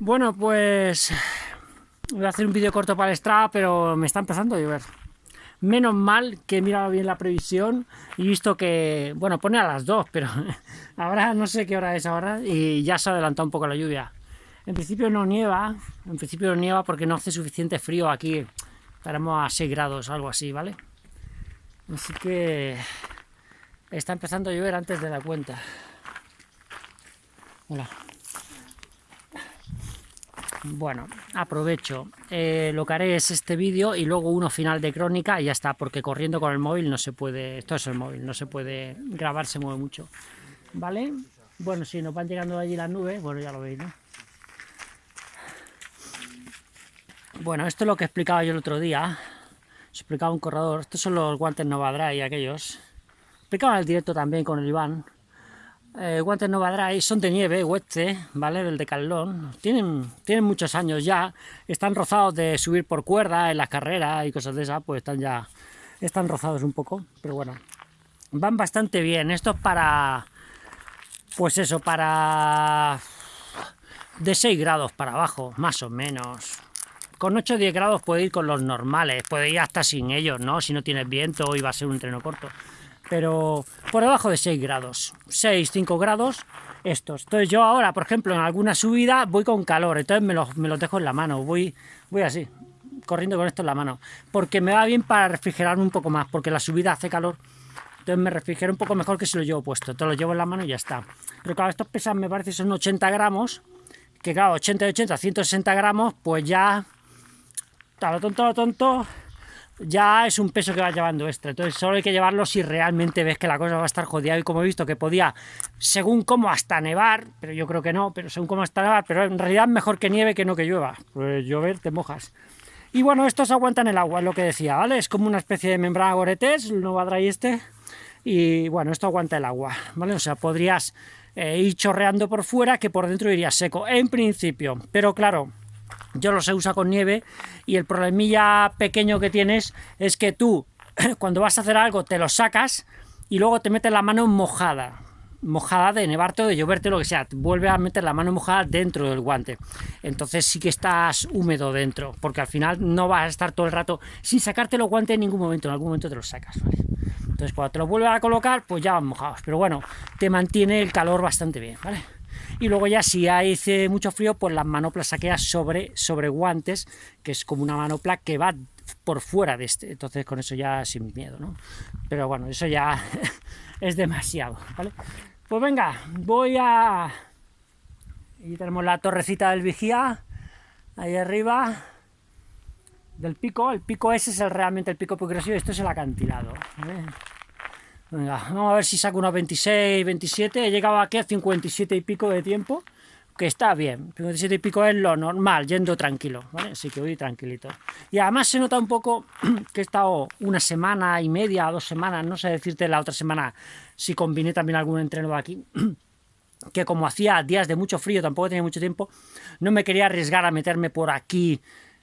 Bueno, pues voy a hacer un vídeo corto para el Strava, pero me está empezando a llover. Menos mal que he mirado bien la previsión y visto que, bueno, pone a las 2, pero ahora no sé qué hora es ahora y ya se ha adelantado un poco la lluvia. En principio no nieva, en principio no nieva porque no hace suficiente frío aquí. Estaremos a 6 grados, algo así, ¿vale? Así que está empezando a llover antes de la cuenta. Hola. Bueno, aprovecho. Eh, lo que haré es este vídeo y luego uno final de crónica y ya está, porque corriendo con el móvil no se puede, esto es el móvil, no se puede grabar, se mueve mucho. ¿Vale? Bueno, si nos van llegando allí las nubes, bueno, ya lo veis, ¿no? Bueno, esto es lo que explicaba yo el otro día. Explicaba un corredor. Estos son los guantes y aquellos. Explicaba el directo también con el Iván eh, guantes Nova Dry son de nieve, Hueste, ¿vale? Del Decathlon. Tienen, tienen muchos años ya. Están rozados de subir por cuerda en las carreras y cosas de esas, pues están ya... Están rozados un poco, pero bueno. Van bastante bien. Esto es para... Pues eso, para... De 6 grados para abajo, más o menos. Con 8 o 10 grados puede ir con los normales. Puede ir hasta sin ellos, ¿no? Si no tienes viento y va a ser un treno corto pero por debajo de 6 grados, 6, 5 grados estos. Entonces yo ahora, por ejemplo, en alguna subida voy con calor, entonces me los, me dejo en la mano, voy, voy así, corriendo con esto en la mano, porque me va bien para refrigerar un poco más, porque la subida hace calor, entonces me refrigero un poco mejor que si lo llevo puesto, entonces lo llevo en la mano y ya está. Pero claro, estos pesan, me parece, son 80 gramos, que claro, 80 y 80, 160 gramos, pues ya, a lo tonto, a lo tonto, ya es un peso que va llevando extra. Entonces solo hay que llevarlo si realmente ves que la cosa va a estar jodida. Y como he visto que podía, según como hasta nevar, pero yo creo que no, pero según como hasta nevar, pero en realidad mejor que nieve que no que llueva. Pues llover te mojas. Y bueno, estos aguantan el agua, es lo que decía, ¿vale? Es como una especie de membrana Goretes, el Nova Dry este. Y bueno, esto aguanta el agua, ¿vale? O sea, podrías eh, ir chorreando por fuera que por dentro iría seco, en principio. Pero claro, yo los he usado con nieve y el problemilla pequeño que tienes es que tú cuando vas a hacer algo te lo sacas y luego te metes la mano mojada. Mojada de nevarte o de lloverte lo que sea, vuelve a meter la mano mojada dentro del guante. Entonces sí que estás húmedo dentro porque al final no vas a estar todo el rato sin sacarte los guantes en ningún momento, en algún momento te los sacas entonces cuando te los vuelves a colocar pues ya van mojados, pero bueno te mantiene el calor bastante bien, ¿vale? Y luego ya si hace mucho frío, pues las manoplas saqueas sobre, sobre guantes, que es como una manopla que va por fuera de este, entonces con eso ya sin miedo, ¿no? Pero bueno, eso ya es demasiado, ¿vale? Pues venga, voy a... Y tenemos la torrecita del vigía, ahí arriba, del pico, el pico ese es el, realmente el pico progresivo, esto es el acantilado. Venga, vamos a ver si saco unos 26, 27. He llegado aquí a 57 y pico de tiempo, que está bien. 57 y pico es lo normal, yendo tranquilo, ¿vale? Así que voy tranquilito. Y además se nota un poco que he estado una semana y media, dos semanas, no sé decirte la otra semana si combiné también algún entreno aquí, que como hacía días de mucho frío, tampoco tenía mucho tiempo, no me quería arriesgar a meterme por aquí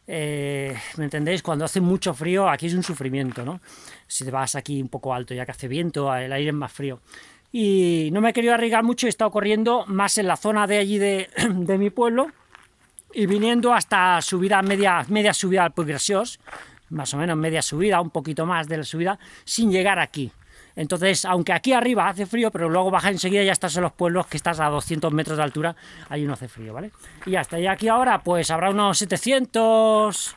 eh, ¿me entendéis? Cuando hace mucho frío, aquí es un sufrimiento, ¿no? Si te vas aquí un poco alto, ya que hace viento, el aire es más frío. Y no me he querido arriesgar mucho, he estado corriendo más en la zona de allí de, mi pueblo y viniendo hasta subida, media, media subida al Puig más o menos media subida, un poquito más de la subida, sin llegar aquí. Entonces, aunque aquí arriba hace frío, pero luego baja enseguida y ya estás en los pueblos que estás a 200 metros de altura, ahí no hace frío, ¿vale? Y y aquí ahora pues habrá unos 700,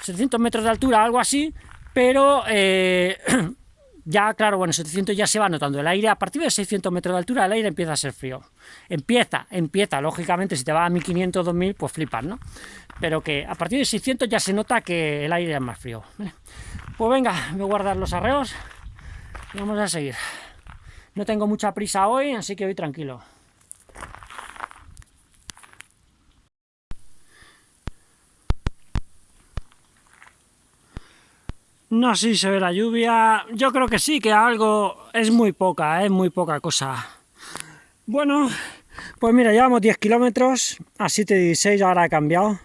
700 metros de altura, algo así, pero eh, ya, claro, bueno, 700 ya se va notando el aire, a partir de 600 metros de altura el aire empieza a ser frío. Empieza, empieza, lógicamente, si te va a 1500, 2000, pues flipas, ¿no? Pero que a partir de 600 ya se nota que el aire es más frío. Pues venga, voy a guardar los arreos Vamos a seguir. No tengo mucha prisa hoy, así que voy tranquilo. No sé si se ve la lluvia. Yo creo que sí, que algo es muy poca, es muy poca cosa. Bueno, pues mira, llevamos 10 kilómetros a 7.16, ahora ha cambiado.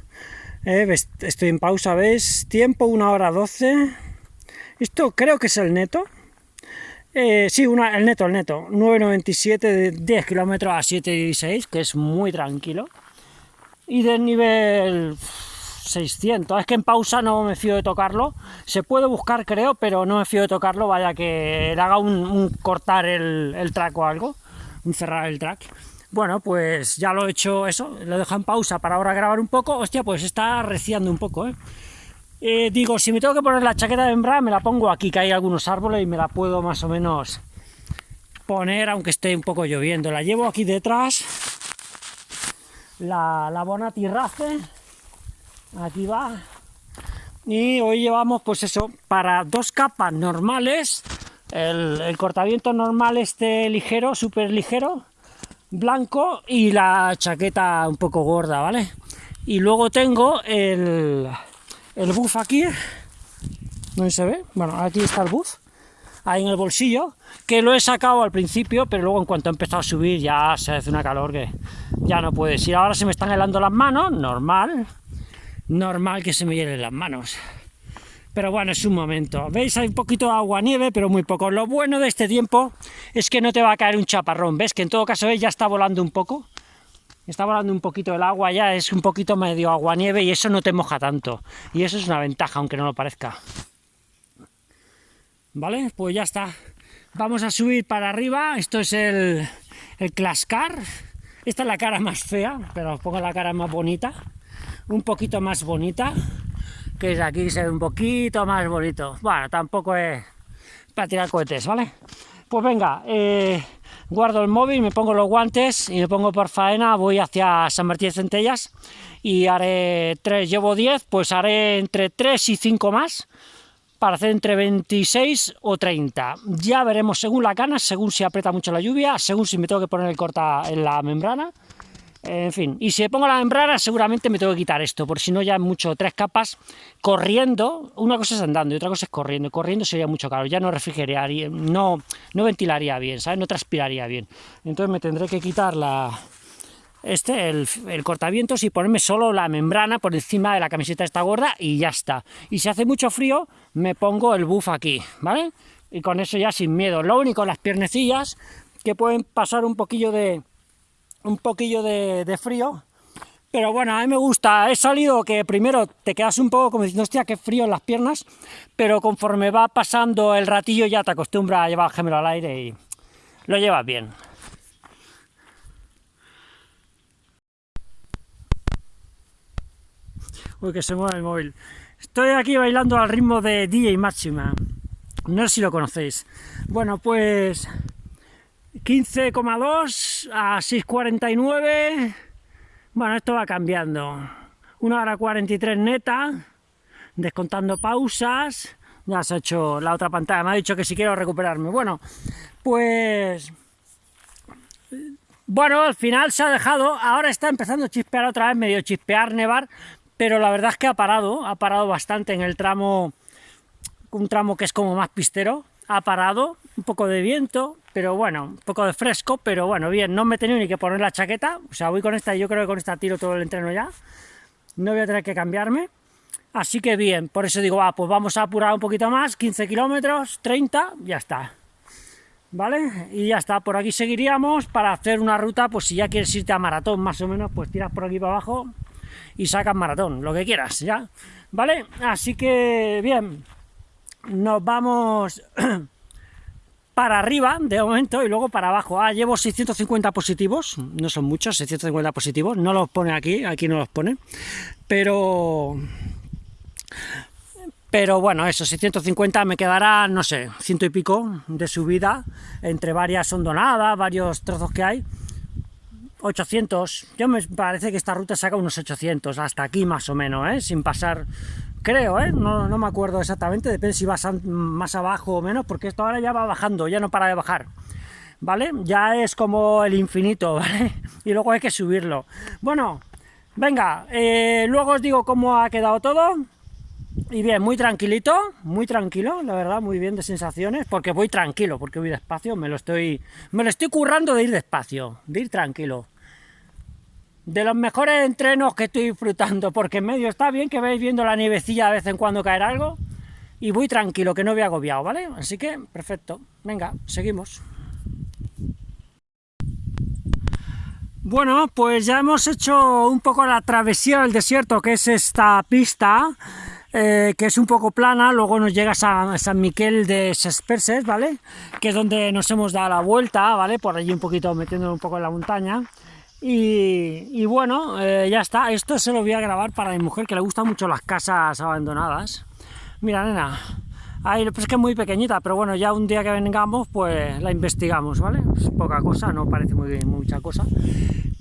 Eh, estoy en pausa, ¿ves? Tiempo, 1 hora 12. Esto creo que es el neto. Eh, sí, una, el neto, el neto. 9,97 de 10 kilómetros a 7,16, que es muy tranquilo. y del nivel 600. Es que en pausa no me fío de tocarlo. Se puede buscar, creo, pero no me fío de tocarlo. Vaya que le haga un, cortar el, el, track o algo. Un cerrar el track. Bueno, pues ya lo he hecho eso. Lo dejo en pausa para ahora grabar un poco. Hostia, pues está reciando un poco, ¿eh? Eh, digo, si me tengo que poner la chaqueta de hembra, me la pongo aquí, que hay algunos árboles y me la puedo más o menos poner, aunque esté un poco lloviendo. La llevo aquí detrás, la, la Bonati Race, aquí va. Y hoy llevamos, pues eso, para dos capas normales, el, el cortaviento normal este ligero, súper ligero, blanco, y la chaqueta un poco gorda, ¿vale? Y luego tengo el el buff aquí, no se ve, bueno, aquí está el buff, ahí en el bolsillo, que lo he sacado al principio, pero luego en cuanto ha empezado a subir ya se hace una calor que ya no puedes ir. Ahora se me están helando las manos, normal, normal que se me hielen las manos. Pero bueno, es un momento. ¿Veis? Hay un poquito de agua-nieve, pero muy poco. Lo bueno de este tiempo es que no te va a caer un chaparrón. ¿Ves? Que en todo caso ya está volando un poco está volando un poquito el agua ya, es un poquito medio agua-nieve y eso no te moja tanto. Y eso es una ventaja, aunque no lo parezca. ¿Vale? Pues ya está. Vamos a subir para arriba. Esto es el, el Clascar. Esta es la cara más fea, pero os pongo la cara más bonita. Un poquito más bonita. Que es aquí, se ve un poquito más bonito. Bueno, tampoco es para tirar cohetes, ¿vale? Pues venga, eh, guardo el móvil, me pongo los guantes y me pongo por faena, voy hacia San Martín de Centellas y haré tres, llevo 10, pues haré entre 3 y 5 más para hacer entre 26 o 30. Ya veremos según la cana, según si aprieta mucho la lluvia, según si me tengo que poner el corta en la membrana, en fin, y si pongo la membrana seguramente me tengo que quitar esto, por si no ya mucho, tres capas, corriendo, una cosa es andando y otra cosa es corriendo, corriendo sería mucho caro, ya no refrigeraría, no, no ventilaría bien, ¿sabes? No transpiraría bien, entonces me tendré que quitar la, este, el, el, cortavientos y ponerme solo la membrana por encima de la camiseta esta gorda y ya está. Y si hace mucho frío, me pongo el buff aquí, ¿vale? Y con eso ya sin miedo. Lo único, las piernecillas, que pueden pasar un poquillo de, un poquillo de, frío, pero bueno, a mí me gusta, he salido que primero te quedas un poco como diciendo, hostia, qué frío en las piernas, pero conforme va pasando el ratillo ya te acostumbras a llevar el gemelo al aire y lo llevas bien. Uy, que se mueve el móvil. Estoy aquí bailando al ritmo de DJ Máxima. No sé si lo conocéis. Bueno, pues 15,2 a 6,49. Bueno, esto va cambiando. 1 hora 43 neta, descontando pausas. Ya se ha hecho la otra pantalla, me ha dicho que si quiero recuperarme. Bueno, pues... Bueno, al final se ha dejado, ahora está empezando a chispear otra vez, medio chispear, nevar, pero la verdad es que ha parado, ha parado bastante en el tramo, un tramo que es como más pistero, ha parado, un poco de viento, pero bueno, un poco de fresco, pero bueno, bien, no me he tenido ni que poner la chaqueta, o sea, voy con esta y yo creo que con esta tiro todo el entreno ya, no voy a tener que cambiarme, así que bien, por eso digo, ah, pues vamos a apurar un poquito más, 15 kilómetros, 30, ya está, ¿vale? Y ya está, por aquí seguiríamos para hacer una ruta, pues si ya quieres irte a maratón más o menos, pues tiras por aquí para abajo y sacas maratón, lo que quieras, ¿ya? ¿Vale? Así que, bien, nos vamos para arriba de momento y luego para abajo. Ah, llevo 650 positivos, no son muchos, 650 positivos, no los pone aquí, aquí no los pone, pero... Pero bueno, eso, 650 me quedará, no sé, ciento y pico de subida, entre varias hondonadas, varios trozos que hay, 800, yo me parece que esta ruta saca unos 800, hasta aquí más o menos, ¿eh? sin pasar creo, ¿eh? no, no, me acuerdo exactamente, depende si vas más abajo o menos, porque esto ahora ya va bajando, ya no para de bajar, ¿vale? Ya es como el infinito, ¿vale? Y luego hay que subirlo. Bueno, venga, eh, luego os digo cómo ha quedado todo, y bien, muy tranquilito, muy tranquilo, la verdad, muy bien de sensaciones, porque voy tranquilo, porque voy despacio, me lo estoy, me lo estoy currando de ir despacio, de ir tranquilo de los mejores entrenos que estoy disfrutando, porque en medio está bien que veis viendo la nievecilla de vez en cuando caer algo, y voy tranquilo, que no voy agobiado, ¿vale? Así que, perfecto. Venga, seguimos. Bueno, pues ya hemos hecho un poco la travesía del desierto, que es esta pista, eh, que es un poco plana, luego nos llega a San Miquel de Sesperses, ¿vale? Que es donde nos hemos dado la vuelta, ¿vale? Por allí un poquito, metiendo un poco en la montaña. Y, bueno, eh, ya está, esto se lo voy a grabar para mi mujer, que le gustan mucho las casas abandonadas. Mira, nena, ahí, pues es que es muy pequeñita, pero bueno, ya un día que vengamos, pues la investigamos, ¿vale? Es poca cosa, no parece muy mucha cosa.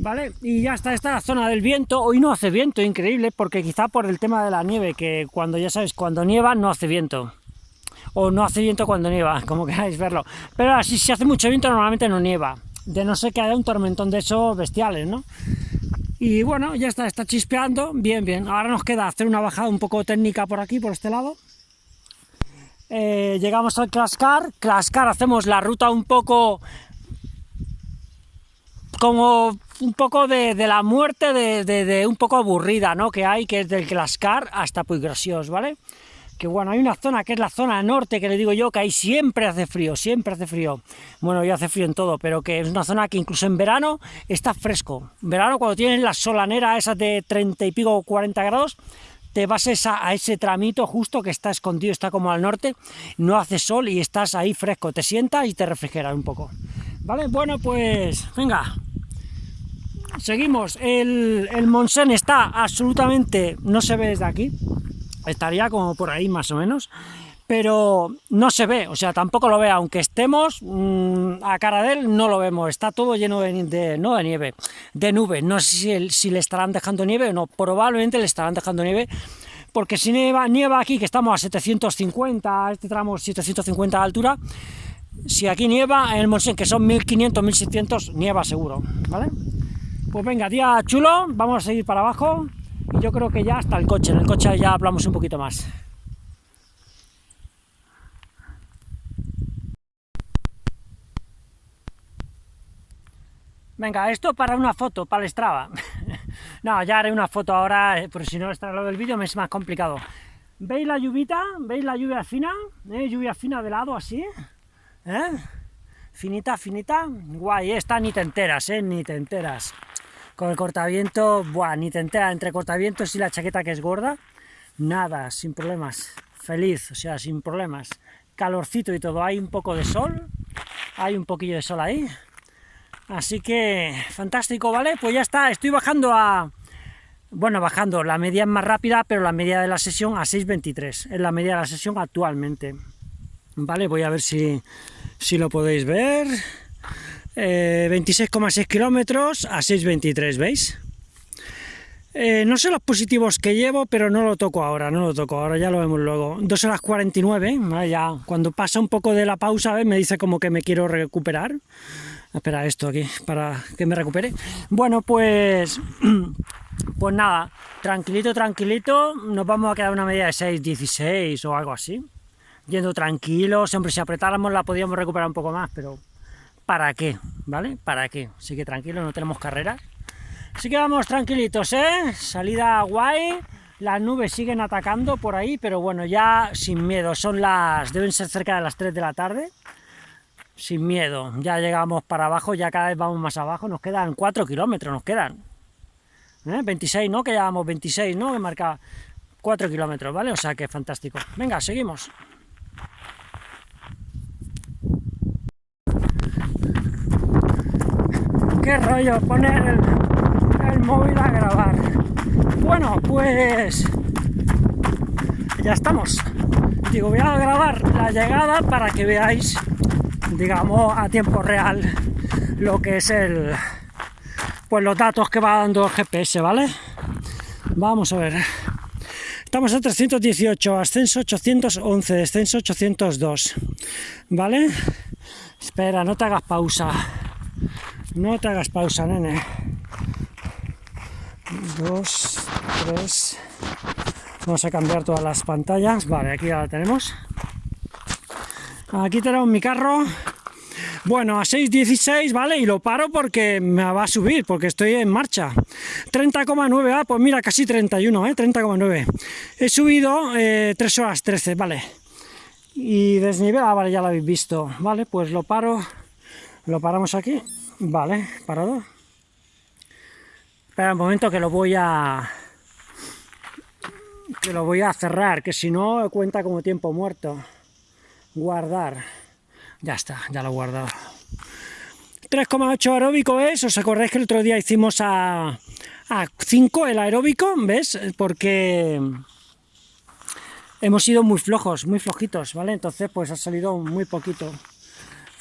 ¿Vale? Y ya está, esta es la zona del viento, hoy no hace viento, increíble, porque quizá por el tema de la nieve, que cuando, ya sabes, cuando nieva no hace viento, o no hace viento cuando nieva, como queráis verlo, pero así si hace mucho viento normalmente no nieva, de no ser que haya un tormentón de esos bestiales, ¿no? Y bueno, ya está, está chispeando, bien, bien, ahora nos queda hacer una bajada un poco técnica por aquí, por este lado, eh, llegamos al Clascar, Clascar hacemos la ruta un poco como un poco de, la muerte de, un poco aburrida, ¿no? Que hay, que es del Glascar hasta Puiggrasiós, ¿vale? Que bueno, hay una zona que es la zona norte, que le digo yo, que ahí siempre hace frío, siempre hace frío. Bueno, ya hace frío en todo, pero que es una zona que incluso en verano está fresco. En verano, cuando tienes la solanera esa de 30 y pico, 40 grados, te vas a, a, ese tramito justo que está escondido, está como al norte, no hace sol y estás ahí fresco, te sientas y te refrigeras un poco. ¿Vale? Bueno, pues venga, seguimos. El, el Monsen está absolutamente, no se ve desde aquí, estaría como por ahí más o menos, pero no se ve, o sea, tampoco lo ve, aunque estemos mm, a cara de él, no lo vemos, está todo lleno de, no de nieve, de nubes, no sé si, si, le estarán dejando nieve o no, probablemente le estarán dejando nieve, porque si nieva, nieva aquí, que estamos a 750, este tramo 750 de altura, si aquí nieva, en el Monsen, que son 1500, 1700, nieva seguro, ¿vale? Pues venga, día chulo, vamos a seguir para abajo y yo creo que ya hasta el coche, en el coche ya hablamos un poquito más. Venga, esto para una foto, para el Strava. no, ya haré una foto ahora, eh, porque si no, estará lo del vídeo me es más complicado. ¿Veis la lluvita? ¿Veis la lluvia fina? ¿Eh? Lluvia fina de lado, así. ¿Eh? Finita, finita. Guay, esta ni te enteras, ¿eh? Ni te enteras. Con el cortaviento, buah, ni te enteras, entre cortavientos y la chaqueta que es gorda, nada, sin problemas, feliz, o sea, sin problemas, calorcito y todo, hay un poco de sol, hay un poquillo de sol ahí, así que fantástico, ¿vale? Pues ya está, estoy bajando a, bueno, bajando, la media es más rápida, pero la media de la sesión a 6.23, es la media de la sesión actualmente, ¿vale? Voy a ver si, si lo podéis ver... 26,6 eh, kilómetros a 6,23, ¿veis? Eh, no sé los positivos que llevo, pero no lo toco ahora, no lo toco ahora, ya lo vemos luego. 2 horas 49, ya cuando pasa un poco de la pausa, me dice como que me quiero recuperar. Espera esto aquí, para que me recupere. Bueno, pues... Pues nada, tranquilito, tranquilito, nos vamos a quedar una media de 6,16 o algo así. Yendo tranquilo, siempre si apretáramos la podíamos recuperar un poco más, pero ¿para qué? ¿Vale? ¿Para qué? Así que tranquilo, no tenemos carreras. Así que vamos tranquilitos, ¿eh? Salida guay, las nubes siguen atacando por ahí, pero bueno, ya sin miedo, son las... deben ser cerca de las 3 de la tarde. Sin miedo, ya llegamos para abajo, ya cada vez vamos más abajo, nos quedan 4 kilómetros, nos quedan. 26, ¿eh? ¿no? Que llevamos 26, ¿no? Que marca 4 kilómetros, ¿vale? O sea que fantástico. Venga, seguimos. Qué rollo poner el, móvil a grabar. Bueno, pues ya estamos. Digo, voy a grabar la llegada para que veáis, digamos, a tiempo real lo que es el, pues los datos que va dando el GPS, ¿vale? Vamos a ver. Estamos a 318, ascenso 811, descenso 802, ¿vale? Espera, no te hagas pausa. No te hagas pausa, nene. Dos, tres. Vamos a cambiar todas las pantallas. Vale, aquí ya la tenemos. Aquí tenemos mi carro. Bueno, a 6.16, ¿vale? Y lo paro porque me va a subir, porque estoy en marcha. 30,9, ah, pues mira, casi 31, ¿eh? 30,9. He subido eh, 3 horas 13, ¿vale? Y desnivel, ah, vale, ya lo habéis visto. Vale, pues lo paro, lo paramos aquí. Vale, parado. Espera un momento que lo voy a... Que lo voy a cerrar, que si no cuenta como tiempo muerto. Guardar. Ya está, ya lo he guardado. 3,8 aeróbico es, os acordáis que el otro día hicimos a, a 5 el aeróbico, ¿ves? Porque hemos sido muy flojos, muy flojitos, ¿vale? Entonces pues ha salido muy poquito.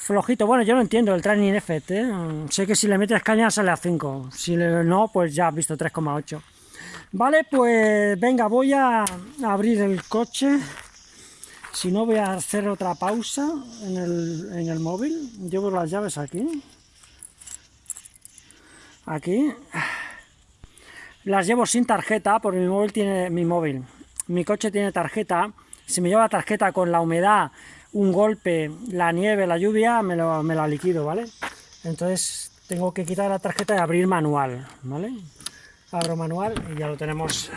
Flojito, bueno, yo no entiendo el training effect, ¿eh? Sé que si le metes caña sale a 5, si no, pues ya has visto 3,8. Vale, pues venga, voy a abrir el coche. Si no, voy a hacer otra pausa en el, en el móvil. Llevo las llaves aquí aquí las llevo sin tarjeta porque mi móvil tiene mi móvil mi coche tiene tarjeta si me lleva tarjeta con la humedad un golpe la nieve la lluvia me, lo, me la liquido vale entonces tengo que quitar la tarjeta y abrir manual vale abro manual y ya lo tenemos.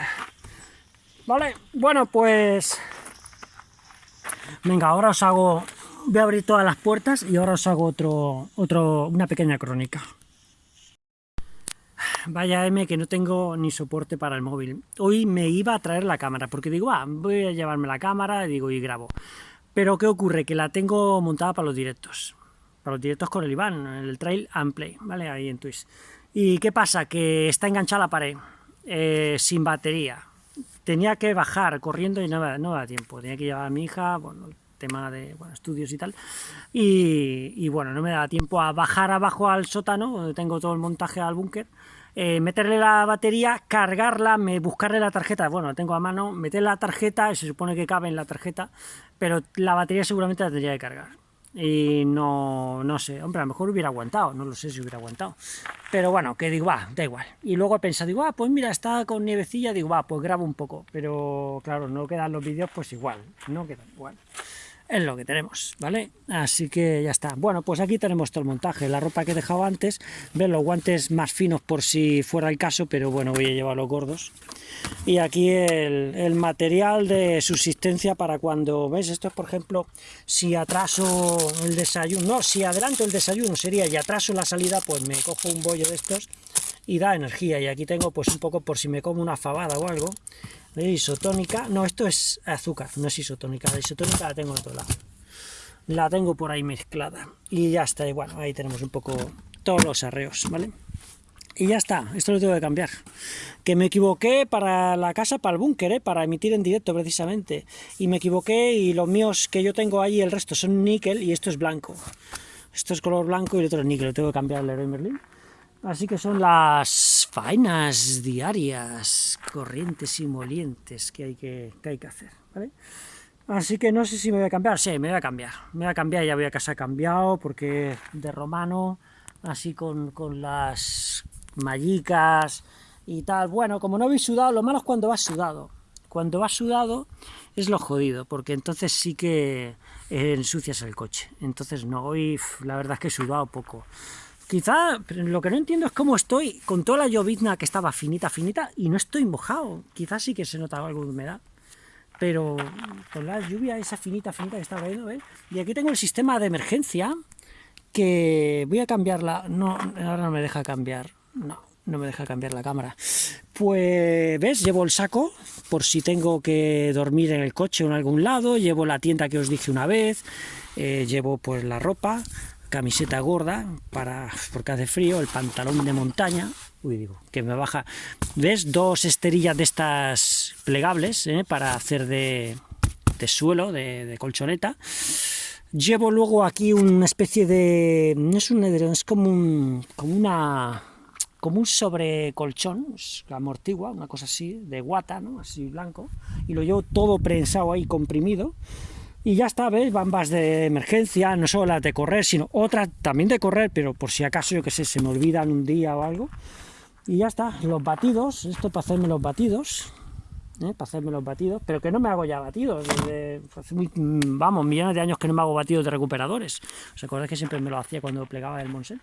Vale bueno pues venga ahora os hago voy a abrir todas las puertas y ahora os hago otro otro una pequeña crónica. Vaya M que no tengo ni soporte para el móvil. Hoy me iba a traer la cámara, porque digo, ah, voy a llevarme la cámara, digo, y grabo. Pero ¿qué ocurre? Que la tengo montada para los directos. Para los directos con el Iván, el Trail and Play, ¿vale? Ahí en Twitch. ¿Y qué pasa? Que está enganchada a la pared, eh, sin batería. Tenía que bajar corriendo y no me, no da tiempo. Tenía que llevar a mi hija, bueno, tema de estudios y tal. Y, y, bueno, no me da tiempo a bajar abajo al sótano, donde tengo todo el montaje al búnker, eh, meterle la batería, cargarla, me, buscarle la tarjeta, bueno, la tengo a mano, meter la tarjeta, se supone que cabe en la tarjeta, pero la batería seguramente la tendría que cargar. Y no, no sé, hombre, a lo mejor hubiera aguantado, no lo sé si hubiera aguantado. Pero bueno, que digo, va, da igual. Y luego he pensado, digo, ah, pues mira, está con nievecilla, digo, va, pues grabo un poco. Pero claro, no quedan los vídeos, pues igual, no quedan igual es lo que tenemos, ¿vale? Así que ya está. Bueno, pues aquí tenemos todo el montaje, la ropa que he dejado antes, ven los guantes más finos por si fuera el caso, pero bueno, voy a llevar los gordos. Y aquí el, material de subsistencia para cuando, ¿ves? Esto es, por ejemplo, si atraso el desayuno, no, si adelanto el desayuno sería y atraso la salida, pues me cojo un bollo de estos y da energía. Y aquí tengo pues un poco por si me como una fabada o algo, isotónica, no, esto es azúcar, no es isotónica, la isotónica la tengo en otro lado, la tengo por ahí mezclada, y ya está, igual ahí tenemos un poco todos los arreos, ¿vale? Y ya está, esto lo tengo que cambiar. Que me equivoqué para la casa, para el búnker, ¿eh? para emitir en directo precisamente. Y me equivoqué y los míos que yo tengo ahí, el resto son níquel y esto es blanco. Esto es color blanco y el otro es níquel, lo tengo que cambiar el Leroy Merlin. Así que son las faenas diarias, corrientes y molientes que hay que, hay que hacer, ¿vale? Así que no sé si me voy a cambiar, sí, me voy a cambiar, me voy a cambiar, ya voy a casa cambiado, porque de romano, así con, con las mallicas y tal, bueno, como no habéis sudado, lo malo es cuando vas sudado, cuando vas sudado es lo jodido, porque entonces sí que ensucias el coche, entonces no, hoy la verdad es que he sudado poco, Quizá lo que no entiendo es cómo estoy con toda la llovizna que estaba finita, finita, y no estoy mojado. Quizás sí que se nota algo de humedad. Pero con la lluvia esa finita, finita que está cayendo, ¿eh? Y aquí tengo el sistema de emergencia, que voy a cambiarla. No, ahora no me deja cambiar. No, no me deja cambiar la cámara. Pues, ¿ves? Llevo el saco, por si tengo que dormir en el coche o en algún lado. Llevo la tienda que os dije una vez. Eh, llevo pues la ropa, camiseta gorda para porque hace frío, el pantalón de montaña, uy digo, que me baja, ¿ves? Dos esterillas de estas plegables ¿eh? para hacer de, de suelo, de, colchoneta. Llevo luego aquí una especie de, no es un edredón, es como un, como una, como un sobrecolchón, amortigua, una cosa así, de guata, ¿no? Así blanco, y lo llevo todo prensado ahí, comprimido, y ya está, ¿ves? Bambas de emergencia, no solo las de correr, sino otras también de correr, pero por si acaso, yo que sé, se me olvidan un día o algo. Y ya está, los batidos, esto para hacerme los batidos, ¿eh? para hacerme los batidos, pero que no me hago ya batidos, desde hace vamos, millones de años que no me hago batidos de recuperadores. ¿Os acordáis que siempre me lo hacía cuando plegaba el Monsen?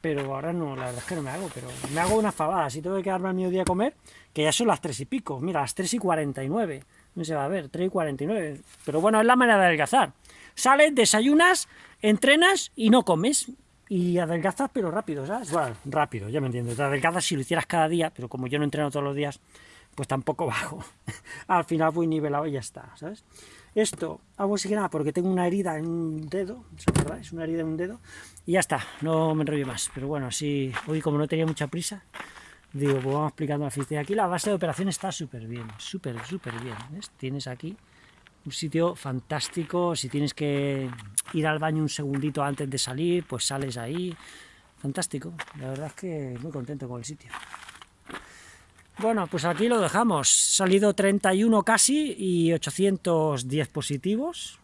Pero ahora no, la verdad es que no me hago, pero me hago una fabada, si tengo que quedarme al mediodía a comer, que ya son las 3 y pico, mira, las 3 y 49 no se va a ver, 3 y 49. Pero bueno, es la manera de adelgazar. Sales, desayunas, entrenas y no comes. y adelgazas, pero rápido, ¿sabes? Bueno, rápido, ya me entiendo. Te adelgazas si lo hicieras cada día, pero como yo no entreno todos los días, pues tampoco bajo. Al final voy nivelado y ya está, ¿sabes? Esto hago así que nada porque tengo una herida en un dedo. Es una herida en un dedo, y ya está, no me enrollo más. Pero bueno, así, hoy como no tenía mucha prisa, digo, pues vamos explicando la fiesta. Aquí la base de operación está súper bien, súper, súper bien. Tienes aquí un sitio fantástico, si tienes que ir al baño un segundito antes de salir, pues sales ahí, fantástico, la verdad es que muy contento con el sitio. Bueno, pues aquí lo dejamos, salido 31 casi y 810 positivos,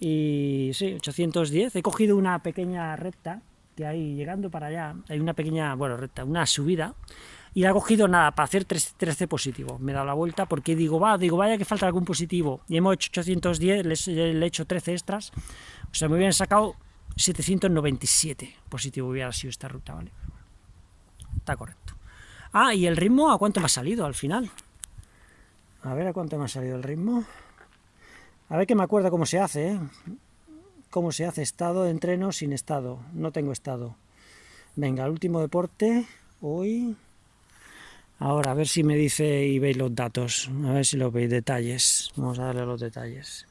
y sí, 810, he cogido una pequeña recta, que hay llegando para allá, hay una pequeña, bueno, recta, una subida, y he cogido nada, para hacer 13 positivos. Me he dado la vuelta porque digo, va, digo, vaya que falta algún positivo. Y hemos hecho 810, le, he hecho 13 extras. O sea, me hubieran sacado 797 positivo hubiera sido esta ruta, ¿vale? Está correcto. Ah, y el ritmo, ¿a cuánto me ha salido al final? A ver a cuánto me ha salido el ritmo. A ver que me acuerdo cómo se hace, ¿eh? Cómo se hace estado de entreno sin estado. No tengo estado. Venga, el último deporte. Hoy Ahora, a ver si me dice y veis los datos, a ver si lo veis, detalles, vamos a darle los detalles.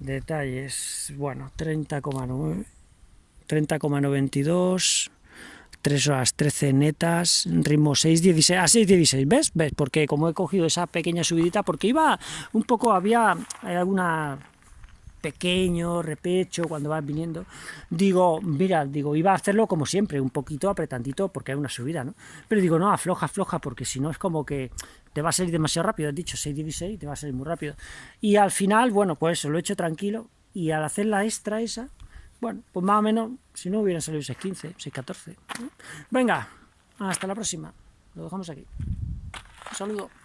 Detalles, bueno, 30,9, 30,92, 3 horas 13 netas, ritmo 6,16, a 6,16, ¿ves? ¿Ves? Porque como he cogido esa pequeña subidita, porque iba un poco, había alguna pequeño, repecho, cuando vas viniendo, digo, mira, digo, iba a hacerlo como siempre, un poquito apretandito porque hay una subida, ¿no? Pero digo, no, afloja, afloja, porque si no es como que te va a salir demasiado rápido, has dicho 6 te va a salir muy rápido. Y al final, bueno, pues eso, lo he hecho tranquilo, y al hacer la extra esa, bueno, pues más o menos, si no hubieran salido 6.15, 6.14. Venga, hasta la próxima, lo dejamos aquí. Un saludo.